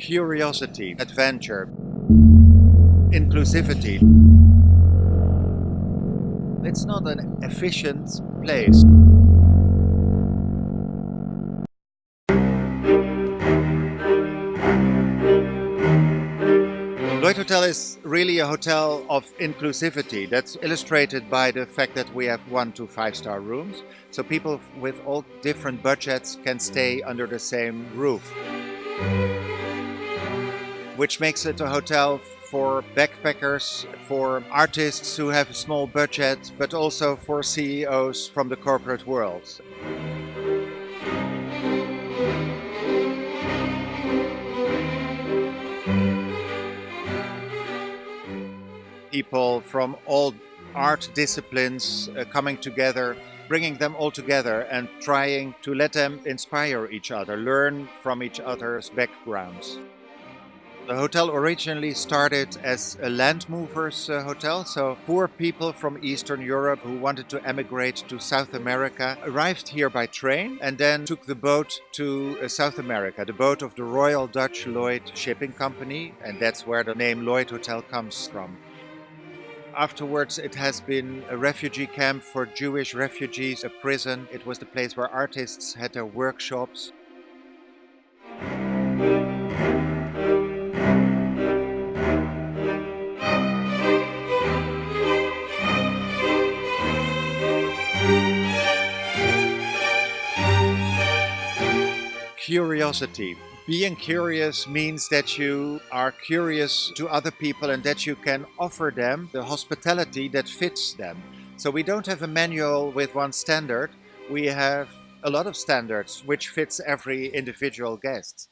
curiosity, adventure, inclusivity. It's not an efficient place. Lloyd Hotel is really a hotel of inclusivity. That's illustrated by the fact that we have one to five star rooms. So people with all different budgets can stay under the same roof. Which makes it a hotel for backpackers, for artists who have a small budget, but also for CEOs from the corporate world. people from all art disciplines uh, coming together, bringing them all together and trying to let them inspire each other, learn from each other's backgrounds. The hotel originally started as a land movers uh, hotel, so poor people from Eastern Europe who wanted to emigrate to South America arrived here by train and then took the boat to uh, South America, the boat of the Royal Dutch Lloyd Shipping Company, and that's where the name Lloyd Hotel comes from. Afterwards, it has been a refugee camp for Jewish refugees, a prison. It was the place where artists had their workshops. Curiosity being curious means that you are curious to other people and that you can offer them the hospitality that fits them. So we don't have a manual with one standard. We have a lot of standards which fits every individual guest.